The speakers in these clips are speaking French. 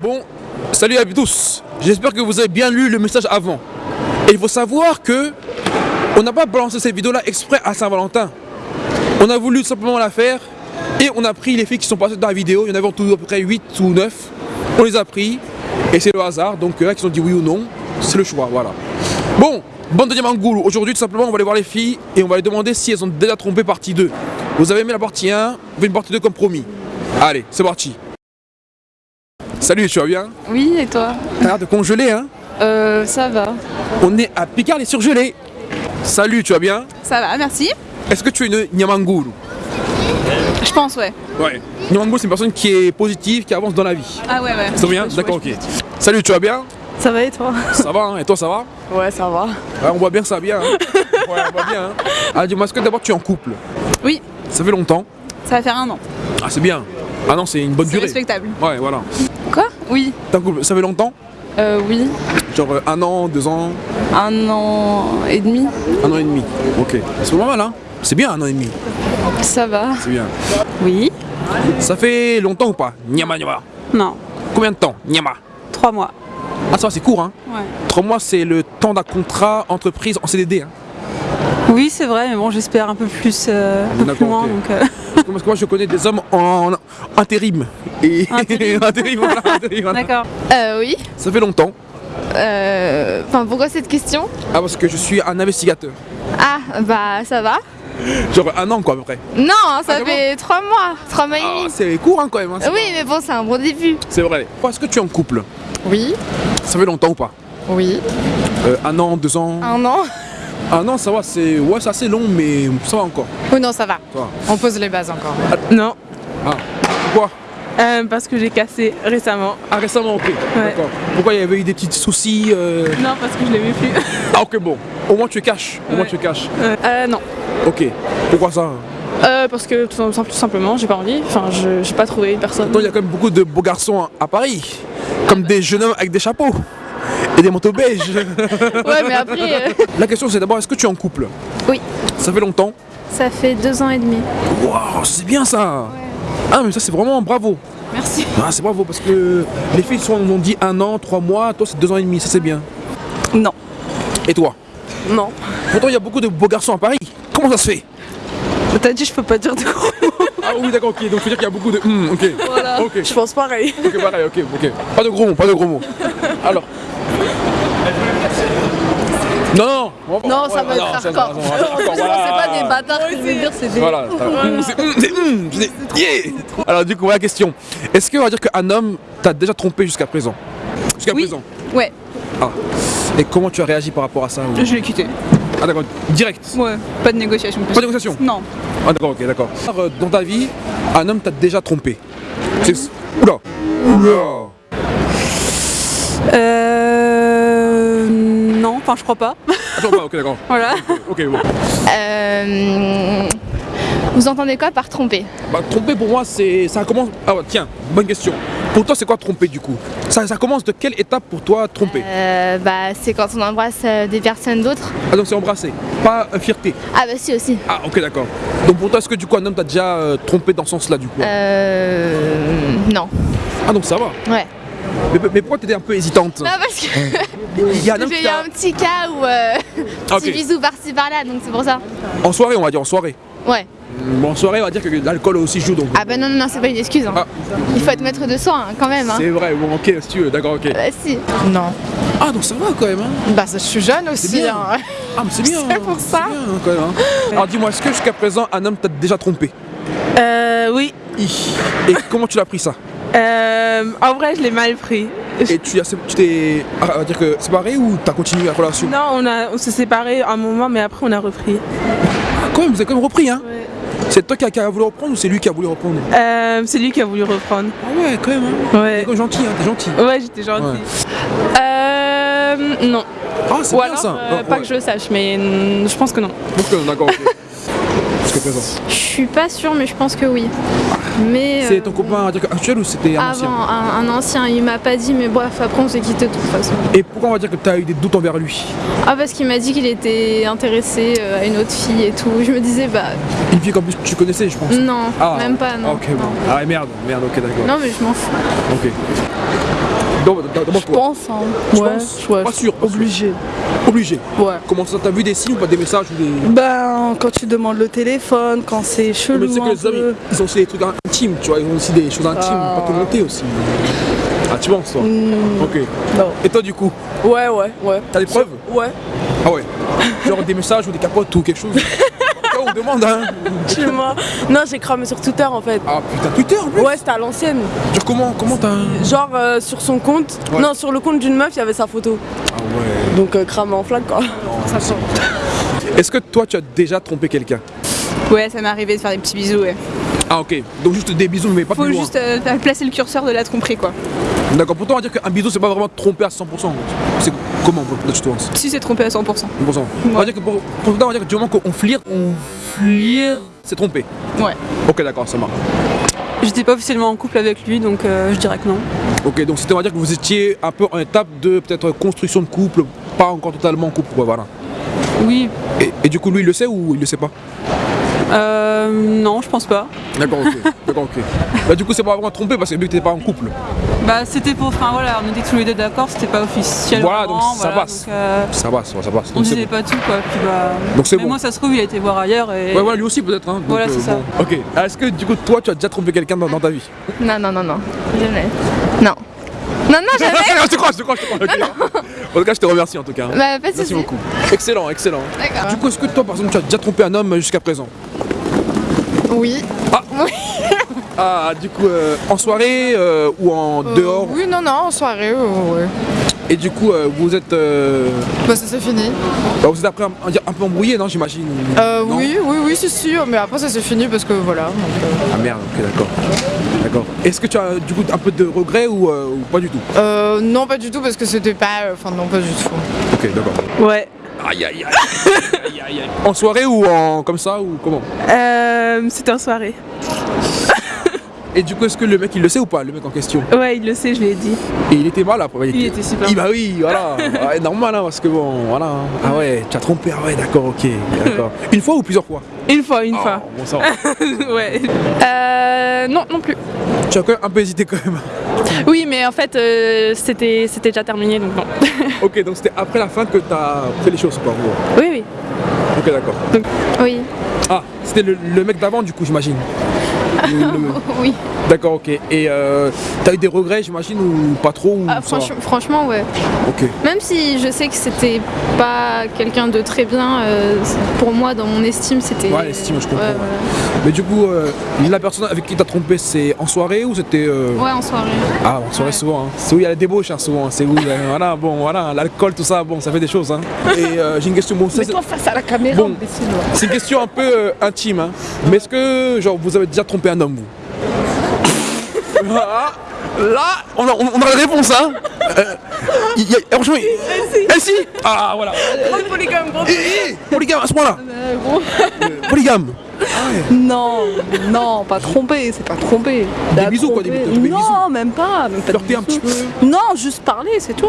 Bon, salut à tous. J'espère que vous avez bien lu le message avant. Et il faut savoir que on n'a pas balancé cette vidéo là exprès à Saint-Valentin. On a voulu simplement la faire et on a pris les filles qui sont passées dans la vidéo. Il y en avait en tout à peu près 8 ou 9. On les a pris et c'est le hasard. Donc là qui ont dit oui ou non, c'est le choix. Voilà. Bon, bande de Diamangoulou. Aujourd'hui tout simplement on va aller voir les filles et on va les demander si elles ont déjà trompé partie 2. Vous avez aimé la partie 1, vous faites une partie 2 comme promis. Allez, c'est parti. Salut, tu vas bien Oui, et toi T'as l'air de congeler, hein Euh, ça va. On est à Picard les surgelés. Salut, tu vas bien Ça va, merci. Est-ce que tu es une Nyamangoulou Je pense, ouais. Ouais. Nyamangoulou, c'est une personne qui est positive, qui avance dans la vie. Ah ouais, ouais. Ça va bien D'accord, ok. Salut, tu vas bien Ça va et toi Ça va, hein Et toi, ça va Ouais, ça va. Ouais, on voit bien que ça va bien. hein. Ouais, on voit bien. Hein. Ah, dis-moi, est-ce que d'abord tu es en couple Oui, Ça fait longtemps ça va faire un an. Ah, c'est bien. Ah non, c'est une bonne C'est durée. respectable. Ouais, voilà. Quoi? Oui. Couple, ça fait longtemps? Euh, oui. Genre euh, un an, deux ans, Un an et demi. un an et demi. Ok. C'est pas mal, hein C'est bien un an et demi. Ça va. C'est bien. Oui Ça fait longtemps ou pas? Nyama, nyama. Non. Combien de temps? Nyama. Trois mois. Ah, ça va, c'est court, hein Ouais. Trois mois, c'est le temps d'un contrat entreprise en CDD. Hein. Oui, c'est vrai, mais bon, j'espère un peu plus, euh, un peu plus D'accord, loin. ok. Donc, euh, Parce que moi, je connais des hommes en, en intérim. Et Intérim. intérim, voilà, intérim, voilà. D'accord. Euh, oui. Ça fait longtemps. Euh, Enfin, pourquoi cette question? Ah, parce que je suis un investigateur. Ah, bah ça va. Genre un an, quoi, à peu près. Non, ça Ah, fait trois mois, trois mois et Ah, demi. c'est court, hein, quand même. hein, oui, mais bon, c'est un bon début. C'est vrai. Est-ce que tu es en couple? Oui, Ça fait longtemps ou pas? Oui. Euh, Un an, deux ans? Un an Un an, ça va, c'est ouais, c'est assez long, mais ça va encore. Oh non, ça va. Ça va. On pose les bases encore. Non, Ah, pourquoi? Euh, parce que j'ai cassé récemment. Ah, récemment, ok. D'accord. Pourquoi il y avait eu des petits soucis euh, Non, parce que je l'aimais plus. Ah, ok, bon. Au moins, tu caches. Au moins, Ouais. tu caches. Euh, non. Ok. Pourquoi ça? Euh, parce que tout, simple- tout simplement, j'ai pas envie. Enfin, je j'ai pas trouvé personne. Pourtant, il y a quand même beaucoup de beaux garçons à Paris. Comme des jeunes hommes avec des chapeaux. Et des manteaux beiges. Ouais, mais après, euh, La question, c'est d'abord, est-ce que tu es en couple? Oui. Ça fait longtemps? Ça fait deux ans et demi. Waouh, c'est bien ça Ah, mais ça, c'est vraiment bravo. Merci. Ah, c'est bravo parce que les filles sont, ont dit un an, trois mois, toi, c'est deux ans et demi, ça, c'est bien. Non. Et toi? Non. Pourtant, il y a beaucoup de beaux garçons à Paris. Comment ça se fait? T'as dit, je peux pas dire de gros. Ah oui, d'accord, ok. Donc, faut dire qu'il y a beaucoup de. Hmm, ok. Voilà. Ok. Je pense pareil. Ok, pareil, ok, ok. Pas de gros mots, pas de gros mots. Alors. Non, non, ça va être hardcore. C'est pas des bâtards qui veulent dire, c'est des. Voilà, c'est. Alors, du coup, voilà la question. Est-ce qu'on va dire qu'un homme t'a déjà trompé jusqu'à présent? Jusqu'à Oui. présent Ouais. Ah. Et comment tu as réagi par rapport à ça Je l'ai quitté. Ah, d'accord, direct. Ouais. Pas de négociation. Pas de négociation? Non. Ah, d'accord, ok, d'accord. Euh, Dans ta vie, un homme t'a déjà trompé? Oula Oula Euh. Enfin, je crois pas. Attends, pas, ok, d'accord. Voilà. Ok, bon. Euh, Vous entendez quoi par tromper? Bah, tromper pour moi, c'est. Ça commence. Ah, ouais, tiens, bonne question. Pour toi, c'est quoi tromper du coup? Ça, ça commence de quelle étape pour toi tromper? Euh, Bah, c'est quand on embrasse euh, des personnes d'autres. Ah, donc c'est embrasser, pas euh, fierté. Ah, bah, si aussi. Ah, ok, d'accord. Donc pour toi, est-ce que du coup, un homme t'a déjà euh, trompé dans ce sens-là du coup? Euh. Non. Ah, donc ça va. Ouais. Mais, mais pourquoi t'étais un peu hésitante Non, parce que Il y a un homme j'ai eu un petit cas où. Euh, Ah, petit ok. bisou par-ci par-là, donc c'est pour ça. En soirée, on va dire en soirée. Ouais. Bon, en soirée, on va dire que l'alcool aussi joue donc. Ah bah non, non, non, c'est pas une excuse. hein. Ah. Il faut être maître de soi hein, quand même. Hein. C'est vrai, bon, ok, si tu veux, d'accord, ok. Bah si. Non. Ah, donc ça va quand même, hein Bah, je suis jeune aussi. bien. hein. Ah, mais c'est bien. C'est pour ça. Bien, hein, quand même, hein. Alors dis-moi, est-ce que jusqu'à présent, un homme t'a déjà trompé Euh, oui. Et comment tu l'as pris ça? Euh, en vrai, je l'ai mal pris. Et tu as- tu t'es ah, on va dire que séparé ou t'as continué la relation? Non, on, a, on s'est séparés un moment, mais après, on a repris. Ah, quand même, vous avez quand même repris, hein? Ouais. C'est toi qui a, qui a voulu reprendre ou c'est lui qui a voulu reprendre? Euh, c'est lui qui a voulu reprendre. Ah ouais, quand même, hein Ouais. T'es gentil, hein, t'es gentil. Ouais, j'étais gentille. Euh. Non. Ah, c'est bien alors, ça euh, pas ouais. que je le sache, mais je pense que non. Donc, d'accord, ok. Jusqu'à présent. Je suis pas sûre, mais je pense que oui. Mais. C'est euh, ton copain on va dire, actuel ou c'était un ancien Avant, un, un ancien, il m'a pas dit, mais bref, après on s'est quitté de toute façon. Et pourquoi on va dire que t'as eu des doutes envers lui? Ah, parce qu'il m'a dit qu'il était intéressé euh, à une autre fille et tout. Je me disais, bah Une fille qu'en plus tu connaissais, je pense. non, Ah, même pas, non. Ok, bon. Ah, merde, merde, ok, d'accord. Non, mais je m'en fous. Ok. Je pense, hein. Tu ouais, ouais, Pas sûr, pas sûr. obligé. Obligé. Ouais. Comment ça, t'as vu des signes ou pas des messages ou des... Ben, quand tu demandes le téléphone, quand c'est chelou. Mais c'est que les peu. ils ont aussi des trucs intimes, tu vois, ils ont aussi des choses intimes, Ah. pas te monter aussi. Ah, tu penses, toi Hmm, Ok. non. Et toi, du coup, Ouais, ouais, ouais. t'as des preuves Ouais. Ah ouais. Genre des messages ou des capotes ou quelque chose on demande, hein Chez moi. Non, j'ai cramé sur Twitter en fait. Ah putain, Twitter en plus Ouais, c'était à l'ancienne. Genre comment, comment t'as... Genre euh, sur son compte. Ouais. Non, sur le compte d'une meuf, il y avait sa photo. Ah ouais. Donc euh, cramé en flaque quoi. Est-ce que toi, tu as déjà trompé quelqu'un? Ouais, ça m'est arrivé de faire des petits bisous, ouais. Ah ok. Donc juste des bisous, mais pas Faut plus loin. juste euh, placer le curseur de la tromperie, quoi. D'accord, pourtant on va dire qu'un bisou, c'est pas vraiment tromper à 100%. C'est comment, là, tu te penses Si c'est trompé à 100%. 100%. On va dire que pour, pourtant, on va dire que du moment qu'on flirte, on flirte, c'est trompé. Ouais. Ok, d'accord, ça marche. J'étais pas officiellement en couple avec lui, donc euh, je dirais que non. Ok, donc c'était on va dire que vous étiez un peu en étape de peut-être construction de couple, pas encore totalement en couple, ouais, voilà. Oui, Et, et du coup, lui, il le sait ou il le sait pas? Euh, non, je pense pas. D'accord, ok. D'accord, ok. Bah, du coup, c'est pas vraiment trompé parce que vu que t'es pas en couple. Bah, c'était pour. Enfin voilà, on était tous les deux d'accord, c'était pas officiel. Voilà, donc ça passe. donc, euh, Ça passe, ouais, ça passe. on disait bon. pas tout quoi. Puis bah. Donc c'est mais bon. moi, ça se trouve, il a été voir ailleurs et. Ouais, voilà, lui aussi peut-être. Hein. Donc, Voilà, c'est ça. bon. Ok. Est-ce que du coup, toi, tu as déjà trompé quelqu'un dans, dans ta vie? Non, non, non, non. Jamais. Non. Non, non, jamais. je te crois, je te crois, je te crois. ok. En tout cas, je te remercie en tout cas. hein. bah, pas de Merci beaucoup. Excellent, excellent. D'accord. Du coup, est-ce que toi, par exemple, tu as déjà trompé un homme jusqu'à présent? Oui. Ah, du coup, euh, en soirée euh, ou en Euh, dehors Oui, non, non, en soirée, ouais. Et du coup, euh, vous êtes. euh, Bah, ça c'est fini. bah, vous êtes après un, un peu embrouillé, non, j'imagine Euh, oui, oui, oui, c'est sûr, mais après ça c'est fini parce que voilà. donc, euh, Ah merde, ok, d'accord. D'accord. Est-ce que tu as du coup un peu de regret ou, euh, ou pas du tout? Euh, non, pas du tout parce que c'était pas. euh, Enfin, non, pas du tout. Ok, d'accord. Ouais. Aïe aïe aïe. aïe, aïe, aïe. En soirée ou en comme ça ou comment? Euh, C'était en soirée. Et du coup, est-ce que le mec il le sait ou pas, le mec en question? Ouais, il le sait, je lui ai dit. Et il était mal après. Il était super Il, bah oui, voilà. Ouais, normal, hein, parce que bon, voilà. Ah ouais, tu as trompé, ah ouais, d'accord, ok. D'accord. Une fois ou plusieurs fois? Une fois, une fois. Oh, bon, va. ouais. Euh, non, non plus. Tu as quand même un peu hésité quand même. Oui, mais en fait, euh, c'était déjà terminé, donc non. ok, donc c'était après la fin que tu as fait les choses, quoi. oui, oui. Ok, d'accord. Oui. Ah, c'était le, le mec d'avant, du coup, j'imagine. Oui. D'accord, ok. Et euh, t'as eu des regrets, j'imagine, ou pas trop ou Ah, franch- franchement, ouais. Ok. Même si je sais que c'était pas quelqu'un de très bien, euh, pour moi, dans mon estime, c'était. Ouais, l'estime, je comprends, Ouais, ouais. voilà. Mais du coup, euh, la personne avec qui t'as trompé, c'est en soirée ou c'était. euh, Ouais, en soirée. Ah, en soirée souvent. hein. C'est où il y a la débauche, hein, souvent. C'est où, voilà, bon, voilà, l'alcool, tout ça, bon, ça fait des choses. Hein. Et euh, j'ai une question. Bon, ça, c'est- face à la caméra, Bon. c'est une question un peu euh, intime. Hein. Mais est-ce que, genre, vous avez déjà trompé un homme, vous Ah, Là, on a, on a la réponse, hein Euh, il y a- Franchement, il- Eh si Ah, voilà polygame, Eh, eh, Polygame, à ce point-là Euh, Polygame Non, non, pas trompé, c'est pas trompé. Des bisous, quoi, des- des bisous. Non, même pas, même pas Flirter un petit peu Non, juste parler, c'est tout.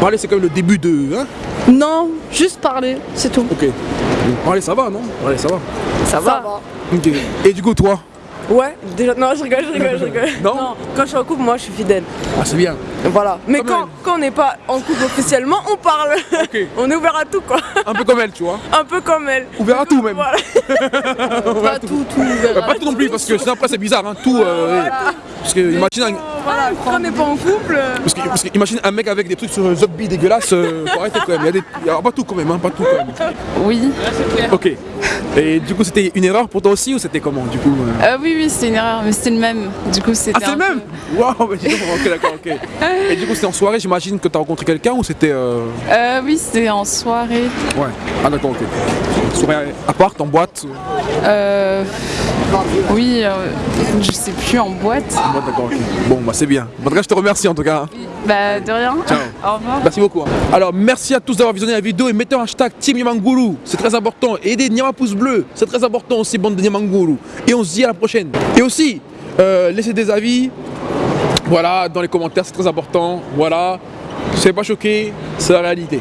Parler, c'est quand même le début de... Hein Non, juste parler, c'est tout. Ok. Parler, ça va, non? Parler, ça va. Ça va. Ok. Et du coup, toi? Ouais, déjà, non, je rigole, je rigole, je rigole. Non quand je suis en couple, moi, je suis fidèle. Ah, c'est bien. Voilà. Mais Comme quand, elle. quand on n'est pas en couple officiellement, on parle. Ok. on est ouvert à tout, quoi. Un peu comme elle, tu vois. Un peu comme elle. Ouvert à tout, même. Voilà. Pas tout, tout ouvert. Bah, pas tout non plus, parce que sinon après c'est bizarre, hein. Tout. euh. Parce que imagine un, Voilà, quand on n'est pas en couple. parce que, parce que imagine un mec avec des trucs sur un zombie dégueulasse, euh, faut arrêter quand même. Il y a des, il y a pas tout quand même, hein, pas tout quand même. Oui. Ok. Et du coup c'était une erreur pour toi aussi ou c'était comment du coup euh Euh, oui, oui, c'était une erreur, mais c'était le même. Du coup, c'était. Ah c'est le même Waouh, mais ok d'accord, ok. Et du coup c'était en soirée, j'imagine que t'as rencontré quelqu'un ou c'était... Euh... peu- Euh, oui, c'était en soirée. Ouais. Ah d'accord, ok. Soirée à part, en boîte Euh. Oui, euh, je sais plus, en boîte. En boîte, d'accord. Bon bah c'est bien. En tout cas je te remercie en tout cas. Bah, de rien. Ciao. Au revoir. Merci beaucoup. hein. Alors merci à tous d'avoir visionné la vidéo et mettez un hashtag Team Yamanguru, c'est très important. Aidez Nyama pouce bleu, c'est très important aussi, bande de Yamanguru. Et on se dit à la prochaine. Et aussi, euh, laissez des avis, voilà, dans les commentaires, c'est très important. Voilà, soyez pas choqués, c'est la réalité.